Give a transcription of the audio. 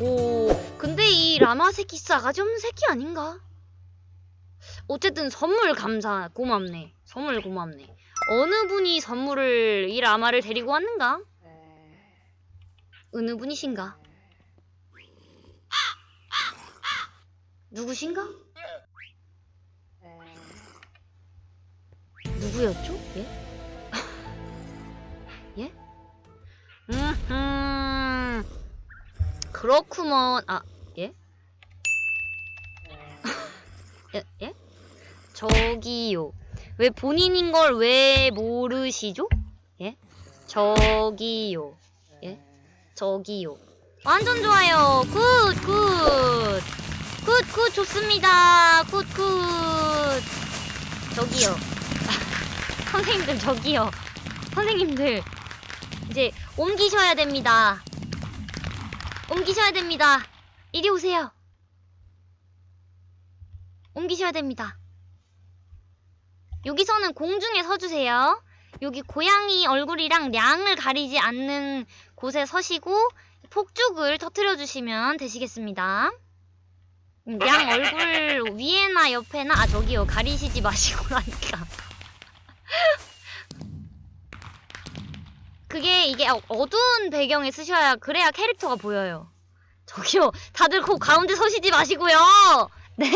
오호. 근데 이 라마 새끼 싸가지 없는 새끼 아닌가? 어쨌든 선물 감사. 고맙네. 선물 고맙네. 어느 분이 선물을 이 라마를 데리고 왔는가? 어느 분이신가? 누구신가? 누구였죠? 예? 예? 음, 그렇구먼. 아, 예? 예? 예? 저기요. 왜 본인인 걸 왜 모르시죠? 예? 저기요. 예? 저기요. 완전 좋아요. good, good. good, good, 좋습니다. good, good. 저기요. 선생님들, 저기요. 선생님들. 이제 옮기셔야 됩니다. 옮기셔야 됩니다. 이리 오세요. 옮기셔야 됩니다. 여기서는 공중에 서주세요. 여기 고양이 얼굴이랑 양을 가리지 않는 곳에 서시고 폭죽을 터트려 주시면 되시겠습니다. 음, 양 얼굴 위에나 옆에나 아 저기요 가리시지 마시고라니까. 이게 어- 어두운 배경에 쓰셔야 그래야 캐릭터가 보여요. 저기요 다들 그 가운데 서시지 마시고요. 네?